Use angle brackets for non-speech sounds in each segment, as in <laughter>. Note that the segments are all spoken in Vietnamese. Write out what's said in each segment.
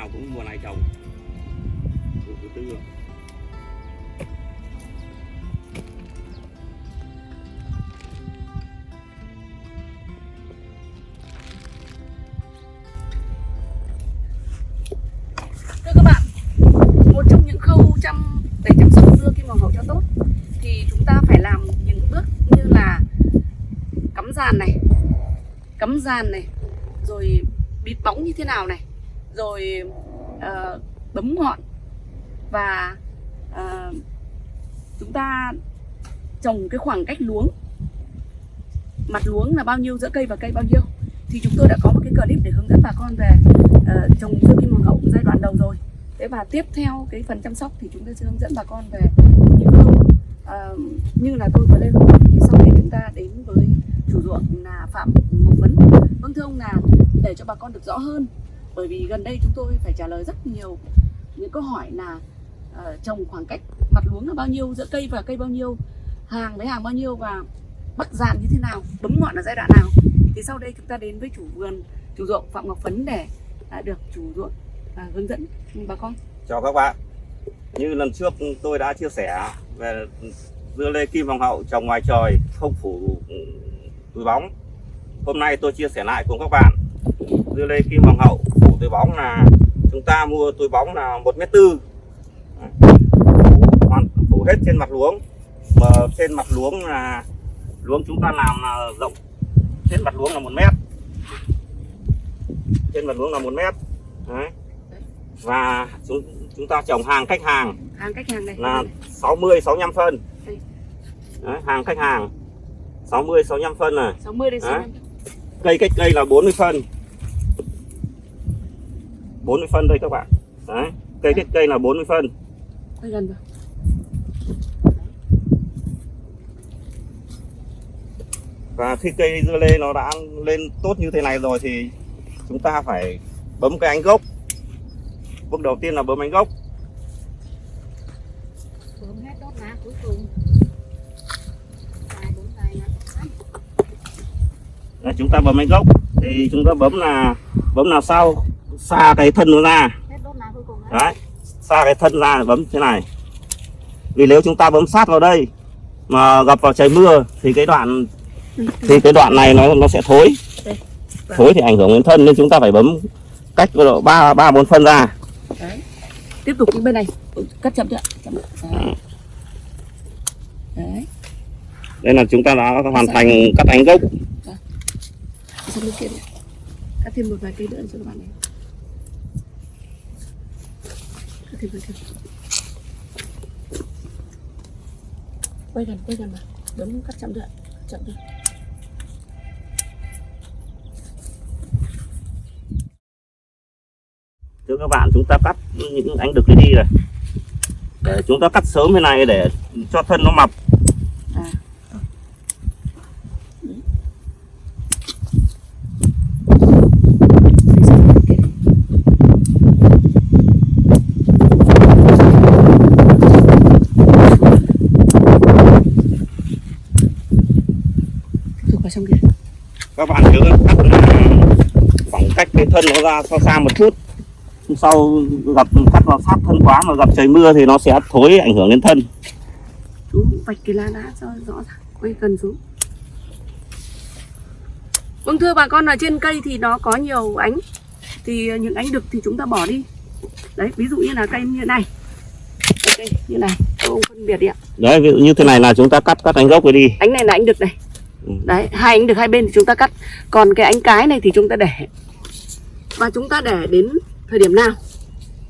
nào cũng mùa này trồng vụ thứ tư rồi Thưa các bạn, một trong những khâu chăm để chăm sóc dưa kim hoàng hậu cho tốt thì chúng ta phải làm những bước như là cắm giàn này, cắm giàn này, rồi bịt bóng như thế nào này, rồi uh, bấm ngọn. Và uh, chúng ta trồng cái khoảng cách luống. Mặt luống là bao nhiêu giữa cây và cây bao nhiêu? Thì chúng tôi đã có một cái clip để hướng dẫn bà con về uh, trồng dưa kim hoàng hậu giai đoạn đầu rồi. Thế và tiếp theo cái phần chăm sóc thì chúng tôi sẽ hướng dẫn bà con về những lúc uh, như là tôi và lê hùng thì sau đây chúng ta đến với chủ ruộng là phạm ngọc vấn. Vâng thưa ông là để cho bà con được rõ hơn bởi vì gần đây chúng tôi phải trả lời rất nhiều những câu hỏi là uh, trồng khoảng cách mặt luống là bao nhiêu giữa cây và cây bao nhiêu hàng với hàng bao nhiêu và bắt dàn như thế nào bấm ngọn ở giai đoạn nào. Thì sau đây chúng ta đến với chủ vườn chủ ruộng phạm ngọc phấn để uh, được chủ ruộng uh, hướng dẫn bà con. Chào các bạn. Như lần trước tôi đã chia sẻ về dưa lê kim hoàng hậu trồng ngoài trời không phủ túi bóng hôm nay tôi chia sẻ lại cùng các bạn dưa lê kim hoàng hậu phủ túi bóng là chúng ta mua túi bóng là một mét tư. Phủ, hết trên mặt luống. Mà trên mặt luống là luống chúng ta làm là rộng. Trên mặt luống là một mét. Trên mặt luống là một mét. Đấy. và chúng chúng ta trồng hàng cách hàng hàng cách hàng này. là 60 65 phân. Đây. Đấy, hàng khách hàng. 60 65 phân này. 60 đến Đấy. 65 cây cách cây là 40 phân 40 phân đây các bạn. Đấy. cây cách cây là 40 phân. Quay gần vào. Và khi cây dưa lê nó đã lên tốt như thế này rồi thì chúng ta phải bấm cái ánh gốc. Bước đầu tiên là bấm ánh gốc. Bấm hết đốt lá cuối cùng. Đấy, chúng ta bấm ánh gốc. Thì chúng ta bấm là bấm là sau xa cái thân nó ra. Đấy xa cái thân ra bấm thế này. Vì nếu chúng ta bấm sát vào đây mà gặp vào trời mưa thì cái đoạn thì cái đoạn này nó nó sẽ thối. Thối thì ảnh hưởng đến thân nên chúng ta phải bấm cách độ ba ba bốn phân ra. Đấy. Tiếp tục bên này. Cắt chậm chưa? Chậm. Đấy. đấy. Đây là chúng ta đã hoàn thành cắt ánh gốc. Cắt thêm một vài cây nữa cho các bạn này cắt thêm cắt quay gần quay gần mà. Bấm cắt chậm được chậm được thưa các bạn, chúng ta cắt những ánh đực này đi rồi. Để chúng ta cắt sớm thế này để cho thân nó mập à Để sang bên kia đi. Tiếp tục vào trong kia các bạn nhớ cắt là khoảng cách cái thân nó ra xa xa một chút. Sau gặp cắt vào sát thân quá mà gặp trời mưa thì nó sẽ thối ảnh hưởng đến thân. Chú vạch cái lá đá cho rõ ràng quay gần xuống. Vâng thưa bà con ở trên cây thì nó có nhiều ánh. Thì những ánh đực thì chúng ta bỏ đi. Đấy ví dụ như là cây như này. Cây như này ông phân biệt đi ạ. Đấy ví dụ như thế này là chúng ta cắt cắt ánh gốc cái đi. Ánh này là ánh đực này. Đấy hai ánh đực hai bên thì chúng ta cắt. Còn cái ánh cái này thì chúng ta để. Và chúng ta để đến thời điểm nào?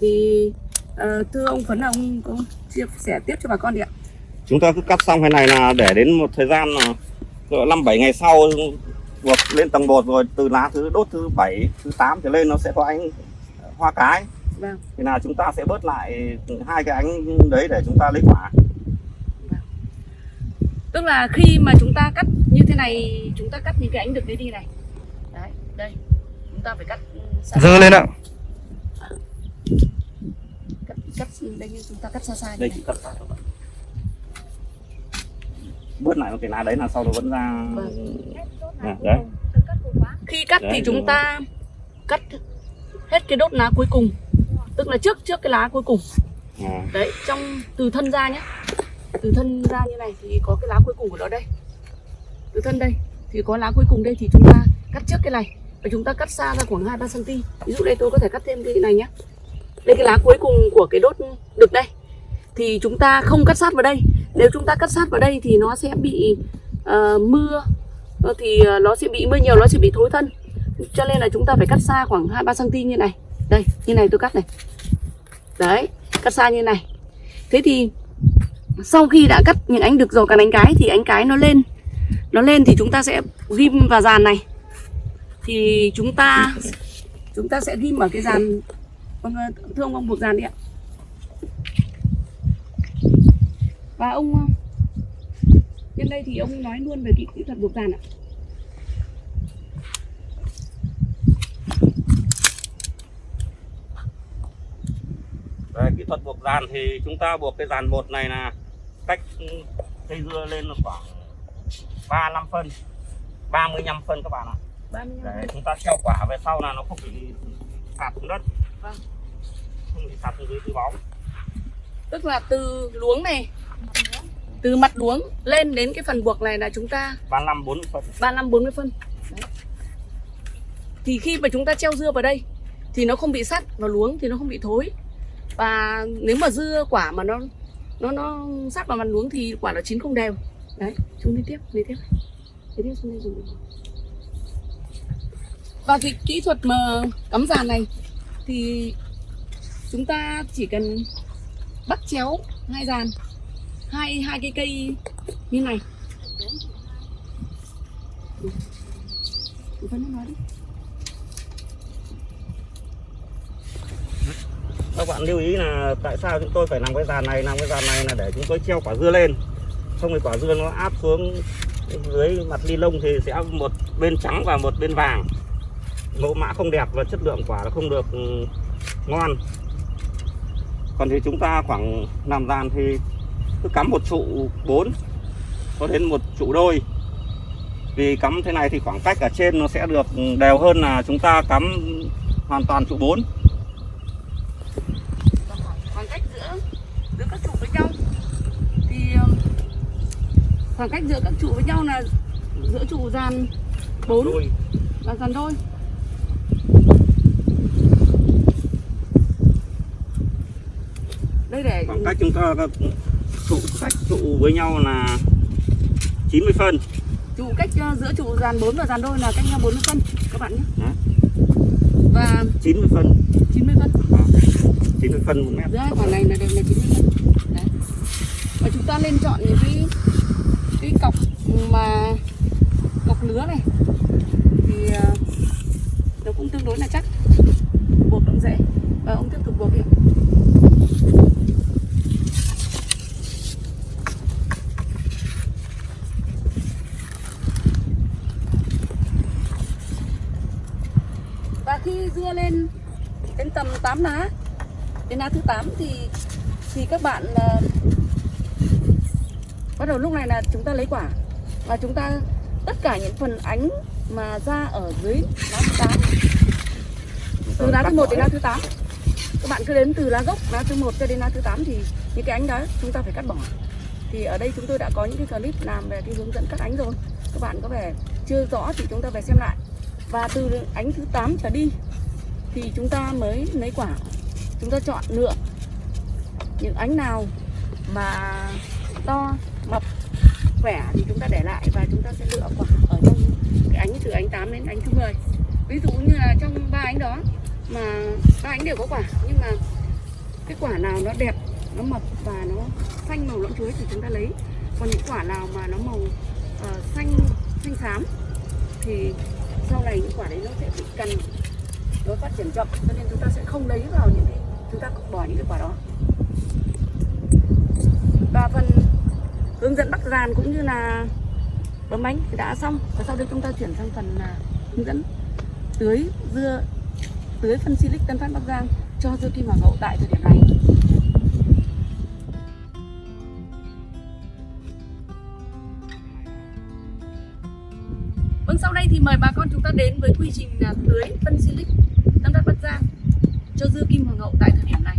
Thì ờ, thưa ông phấn là ông có chia sẻ tiếp cho bà con đi ạ. Chúng ta cứ cắt xong cái này là để đến một thời gian là năm bảy ngày sau buộc lên tầng bột rồi từ lá thứ đốt thứ bảy thứ 8 trở lên nó sẽ có ánh hoa cái. Vâng. Thì là chúng ta sẽ bớt lại hai cái ánh đấy để chúng ta lấy quả tức là khi mà chúng ta cắt như thế này chúng ta cắt những cái ánh đực đấy đi này. Đấy đây. Chúng ta phải cắt ừ, xa dơ lên ạ. Cắt cắt đây như chúng ta cắt xa xa đây này. chúng cắt các bạn. Bớt lại một cái lá đấy là sau đó vẫn ra. Vâng. à, đấy. Khi cắt Đấy, thì chúng ta cắt hết cái đốt lá cuối cùng. Tức là trước trước cái lá cuối cùng. À, đấy trong từ thân ra nhé từ thân ra như này thì có cái lá cuối cùng của nó đây từ thân đây thì có lá cuối cùng đây thì chúng ta cắt trước cái này và chúng ta cắt xa ra khoảng 2 3 cm. Ví dụ đây tôi có thể cắt thêm cái này nhé. Đây cái lá cuối cùng của cái đốt đực đây. Thì chúng ta không cắt sát vào đây. Nếu chúng ta cắt sát vào đây thì nó sẽ bị uh, mưa ờ, thì ờ, nó sẽ bị mưa nhiều nó sẽ bị thối thân. Cho nên là chúng ta phải cắt xa khoảng 2 3 cm như này. Đây, như này tôi cắt này. Đấy, cắt xa như này. Thế thì sau khi đã cắt những ánh đực rồi cả ánh cái thì ánh cái nó lên. Nó lên thì chúng ta sẽ ghim vào dàn này. Thì chúng ta chúng ta sẽ ghim ở cái dàn vâng, thưa ông ông buộc dàn đi ạ. Và ông ờ, nhân đây thì ông nói luôn về kỹ, kỹ thuật buộc dàn ạ. Về kỹ thuật buộc dàn thì chúng ta buộc cái dàn bột này là cách cây dưa lên là khoảng 35 phân 35 phân các bạn ạ 35 để chúng ta treo quả về sau là nó không bị sạt xuống đất Vâng. không bị sạt xuống dưới túi bóng tức là từ luống này từ mặt luống lên đến cái phần buộc này là chúng ta 35 40 phân 35 40 phân. Đấy. Thì khi mà chúng ta treo dưa vào đây thì nó không bị sắt vào luống thì nó không bị thối. Và nếu mà dưa quả mà nó nó nó sát vào mặt luống thì quả nó chín không đều. Đấy, chúng đi tiếp, đi tiếp. Đi tiếp xuống đây dùng. Và cái kỹ thuật mà cắm giàn này thì chúng ta chỉ cần bắt chéo hai giàn hai hai cái cây như này Chị Vân nói đi. Các bạn lưu ý là tại sao chúng tôi phải làm cái dàn này? Làm cái dàn này là để chúng tôi treo quả dưa lên. Xong thì quả dưa nó áp xuống dưới mặt ni lông thì sẽ một bên trắng và một bên vàng. Mẫu mã không đẹp và chất lượng quả nó không được ừ, ngon. Còn thì chúng ta khoảng làm dàn thì cứ cắm một trụ 4 có đến một trụ đôi. Vì cắm thế này thì khoảng cách ở trên nó sẽ được ừ, đều hơn là chúng ta cắm hoàn toàn trụ 4 Và khoảng, khoảng cách giữa giữa các trụ với nhau thì um, khoảng cách giữa các trụ với nhau là giữa trụ dàn 4 đôi và dàn đôi. Đây để khoảng cách chúng ta trụ cách trụ với nhau là 90 phân trụ cách uh, giữa trụ dàn 4 và dàn đôi là cách nhau 40 phân các bạn nhé. Đó. Và 90 phân 90 phân. 90 phân một mét giữa còn quả này là đều là 90 phân Đấy. và chúng ta nên chọn những cái cái cọc mà, cọc lứa này. Thì ờ, nó cũng tương đối là chắc buộc cũng dễ và ông tiếp tục buộc đi và khi dưa lên đến tầm 8 lá lá thứ 8 thì thì các bạn ờ, bắt đầu lúc này là chúng ta lấy quả và chúng ta tất cả những phần ánh mà ra ở dưới lá thứ 8 từ lá thứ 1 đến lá thứ 8 các bạn cứ đến từ lá gốc lá thứ 1 cho đến lá thứ 8 thì những cái ánh đó chúng ta phải cắt bỏ. Thì ở đây chúng tôi đã có những cái clip làm về cái hướng dẫn cắt ánh rồi. Các bạn có vẻ chưa rõ thì chúng ta về xem lại. Và từ ánh thứ 8 trở đi thì chúng ta mới lấy quả chúng ta chọn lựa những ánh nào mà to mập khỏe thì chúng ta để lại và chúng ta sẽ lựa quả ở trong cái ánh từ ánh 8 đến ánh thứ 10 ví dụ như là trong ba ánh đó mà ba ánh đều có quả nhưng mà cái quả nào nó đẹp nó mập và nó xanh màu lõm chuối thì chúng ta lấy. Còn những quả nào mà nó màu uh, xanh xanh xám thì sau này những quả đấy nó sẽ bị cằn nó phát triển chậm cho nên chúng ta sẽ không lấy vào những cái chúng ta bỏ những cái quả đó. Và phần hướng dẫn bắt giàn cũng như là bấm bánh thì đã xong. Và sau đây chúng ta chuyển sang phần là hướng dẫn tưới dưa tưới phân silic tân phát bắc giang cho dưa kim hoàng hậu tại thời điểm này. Vâng, sau đây thì mời bà con chúng ta đến với quy trình là tưới phân silic Tân phát Bắc Giang cho dưa kim hoàng hậu tại thời điểm này.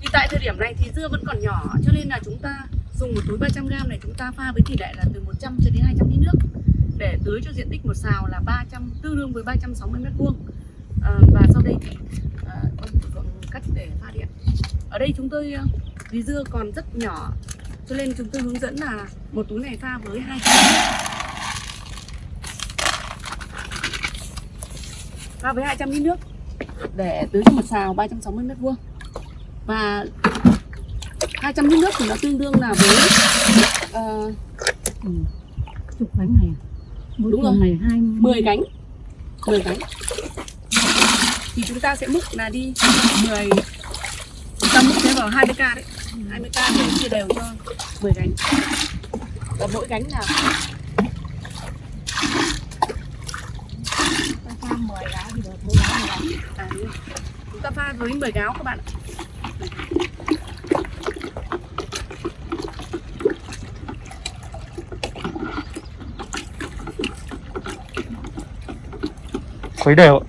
Thì tại thời điểm này thì dưa vẫn còn nhỏ cho nên là chúng ta dùng một túi 300 g này chúng ta pha với tỷ lệ là từ 100 cho đến 200 lít nước. Để tưới cho diện tích một xào là 300 tương đương với 360 mét vuông. À, và sau đây thì à, con sử dụng cách để pha điện. Ở đây chúng tôi ờ, vì dưa còn rất nhỏ cho nên chúng tôi hướng dẫn là một túi này pha với 200 lít pha với 200 lít nước để tưới cho một xào 360 mét vuông và 200 lít nước thì nó tương đương là với uh, Ừ. chục bánh này à? mỗi Đúng rồi. này hai 10 cánh 10 cánh thì chúng ta sẽ múc là đi 10 chúng ta múc thế vào 20k đấy 20k để chia đều cho 10 cánh và mỗi cánh là ta pha mười gáo thì được mỗi gáo một gáo à, đúng rồi. chúng ta pha với 10 gáo các bạn ạ. khuấy đều ạ.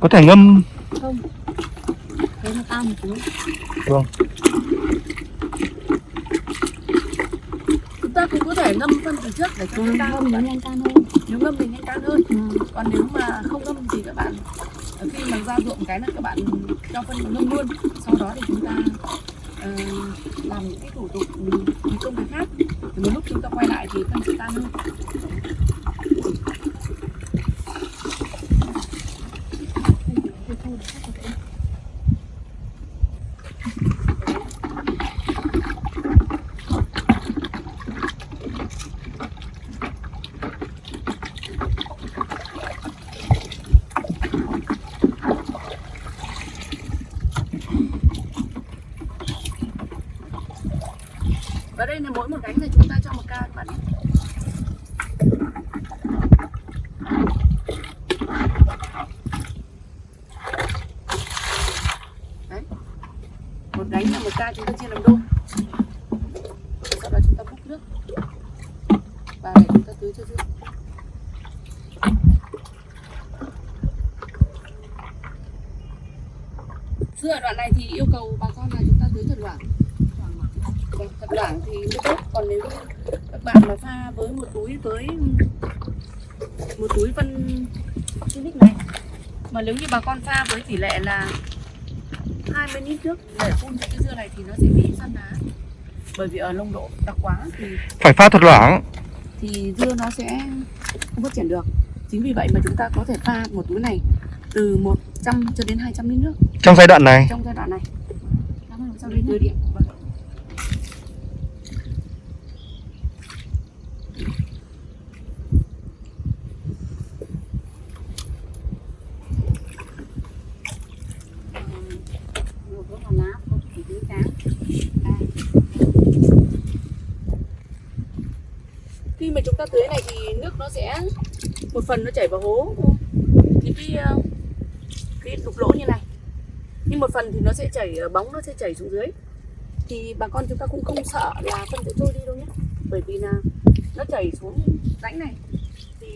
có thể ngâm. Không. Thế nó cao một tí. Vâng. Chúng ta cũng có thể ngâm phân từ trước để cho chúng ta không nó nhanh tan hơn. Nếu ngâm thì nhanh tan hơn. Ừ. còn nếu mà không ngâm thì các bạn khi mà ra ruộng cái là các bạn cho phân luôn luôn. Sau đó thì chúng ta uh, làm những cái thủ tục những công việc khác. Thì một lúc chúng ta quay lại thì phân sẽ tan hơn và đây là mỗi một gánh thì chúng ta cho một ca các bạn nhé. Đấy. một gánh là một ca chúng ta chia làm đôi sau đó chúng ta múc nước và để chúng ta tưới cho dưa dưa ở đoạn này thì yêu cầu bà con là chúng ta tưới thật loãng Vâng, thật loãng thì mới tốt còn nếu như các bạn mà pha với một túi với một túi phân Silic này. Mà nếu như bà con pha với tỷ lệ là 20 lít nước để phun cho cái dưa này thì nó sẽ bị săn lá bởi vì ở nồng độ đặc quá thì phải pha thật loãng. thì dưa nó sẽ không phát triển được. Chính vì vậy mà chúng ta có thể pha một túi này từ 100 cho đến 200 lít nước. Trong giai đoạn này. Trong giai đoạn này. Cảm ơn sau đến tưới điện vâng. một cái hòn lá một cái trứng trắng khi mà chúng ta tưới này thì nước nó sẽ một phần nó chảy vào hố. Những cái ờ, cái đục lỗ như này. Nhưng một phần thì nó sẽ chảy ờ, bóng nó sẽ chảy xuống dưới. Thì bà con chúng ta cũng không sợ là phân sẽ trôi đi đâu nhé. Bởi vì là nó chảy xuống rãnh này. Thì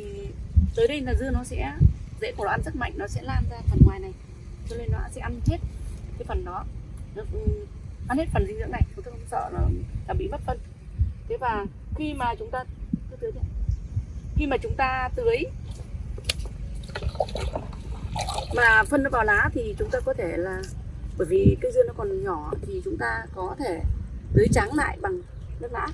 tới đây là dưa nó sẽ rễ của nó ăn rất mạnh nó sẽ lan ra phần ngoài này. Cho nên nó sẽ ăn hết cái phần đó. Nó, ừ, ăn hết phần dinh dưỡng này. Chúng ta không sợ là, là bị mất phân. Thế và khi mà chúng ta tưới này. khi mà chúng ta tưới mà phân nó vào lá thì chúng ta có thể là, bởi vì cây dưa nó còn nhỏ thì chúng ta có thể tưới trắng lại bằng nước lã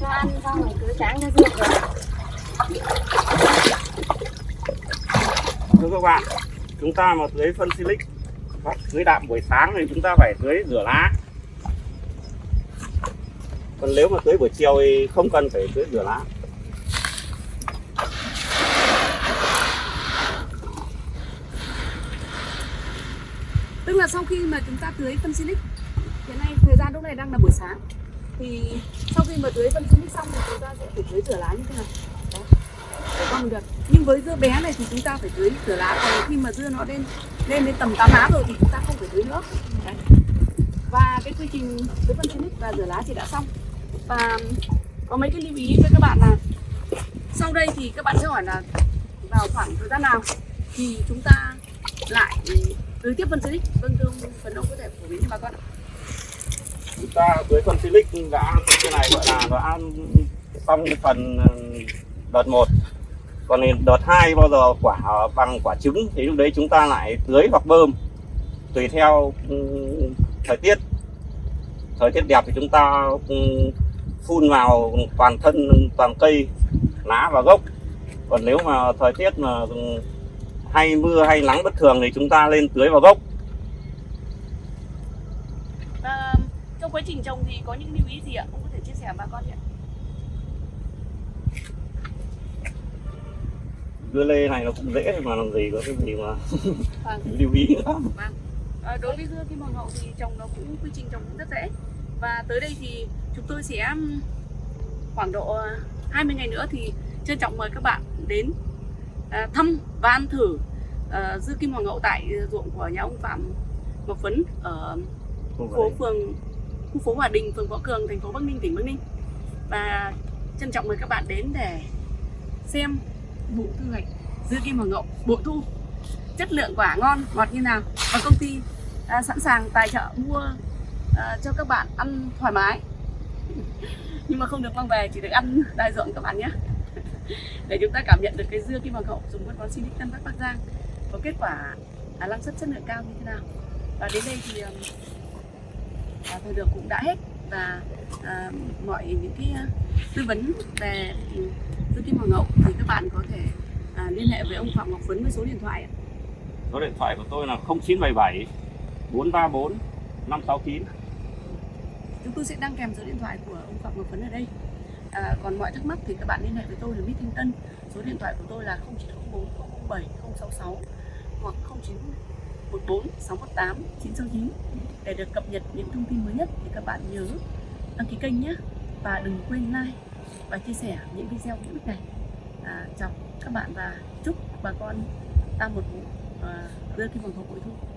cho ăn xong rồi cứ tráng cho được. rồi thưa các bạn, chúng ta mà tưới phân silic, hoặc tưới đạm buổi sáng thì chúng ta phải tưới rửa lá còn nếu mà tưới buổi chiều thì không cần phải tưới rửa lá tức là sau khi mà chúng ta tưới phân silic, hiện nay thời gian lúc này đang là buổi sáng thì sau khi mà tưới phân xinic xong thì chúng ta sẽ phải tưới rửa lá như thế này Đấy. để con được. Nhưng với dưa bé này thì chúng ta phải tưới rửa lá. Còn khi mà dưa nó lên lên đến tầm 8 lá rồi thì chúng ta không phải tưới nữa. Đấy. và cái quy trình tưới phân xinic và rửa lá thì đã xong. Và có mấy cái lưu ý với các bạn là sau đây thì các bạn sẽ hỏi là vào khoảng thời gian nào thì chúng ta lại tưới tiếp phân xinic vâng thưa ông, phần ông có thể phổ biến cho bà con ạ chúng ta tưới phân silic đã cái này gọi là đã xong phần ừ, đợt 1 còn đợt 2 bao giờ quả bằng quả trứng thì lúc đấy chúng ta lại tưới hoặc bơm. Tùy theo ừ, thời tiết. Thời tiết đẹp thì chúng ta ừ, phun vào toàn thân toàn cây, lá và gốc. Còn nếu mà thời tiết mà hay mưa hay nắng bất thường thì chúng ta lên tưới vào gốc. Trong quá trình trồng thì có những lưu ý gì ạ? Ông có thể chia sẻ bà con ạ dưa lê này nó cũng dễ mà làm gì có cái gì mà vâng. <laughs> lưu ý nữa. Vâng. À, đối với dưa kim hoàng hậu thì trồng nó cũng quy trình trồng cũng rất dễ. Và tới đây thì chúng tôi sẽ khoảng độ uh, 20 ngày nữa thì trân trọng mời các bạn đến à, thăm và ăn thử à, dưa kim hoàng hậu tại ruộng của nhà ông Phạm Ngọc Phấn ở phố phường khu phố Hòa Đình, phường Võ Cường, thành phố Bắc Ninh, tỉnh Bắc Ninh. Và trân trọng mời các bạn đến để xem vụ thu hoạch dưa kim hoàng ngậu bội thu. Chất lượng quả ngon ngọt như nào. Và công ty à, sẵn sàng tài trợ mua à, cho các bạn ăn thoải mái. <laughs> Nhưng mà không được mang về chỉ được ăn <laughs> đại ruộng các bạn nhé. <laughs> Để chúng ta cảm nhận được cái dưa kim hoàng hậu dùng phân bón Sinic Tân Bắc Bắc Giang có kết quả à, năng suất chất lượng cao như thế nào. Và đến đây thì um, à, thời lượng cũng đã hết. Và à, mọi những cái à, tư vấn về dưa kim hoàng hậu thì các bạn có thể à, liên hệ với ông Phạm Ngọc Phấn với số điện thoại ạ. số điện thoại của tôi là 0977 434 569 chúng tôi sẽ đăng kèm số điện thoại của ông Phạm Ngọc Phấn ở đây. À, còn mọi thắc mắc thì các bạn liên hệ với tôi là Mít Thanh Tân số điện thoại của tôi là 0904 007 066 hoặc 0914 618 969 để được cập nhật những thông tin mới nhất thì các bạn nhớ. Đăng ký kênh nhé và đừng quên like và chia sẻ những video hữu ích này. À, chào các bạn và chúc bà con ta một vụ à, đưa cái vòng hậu bội thu.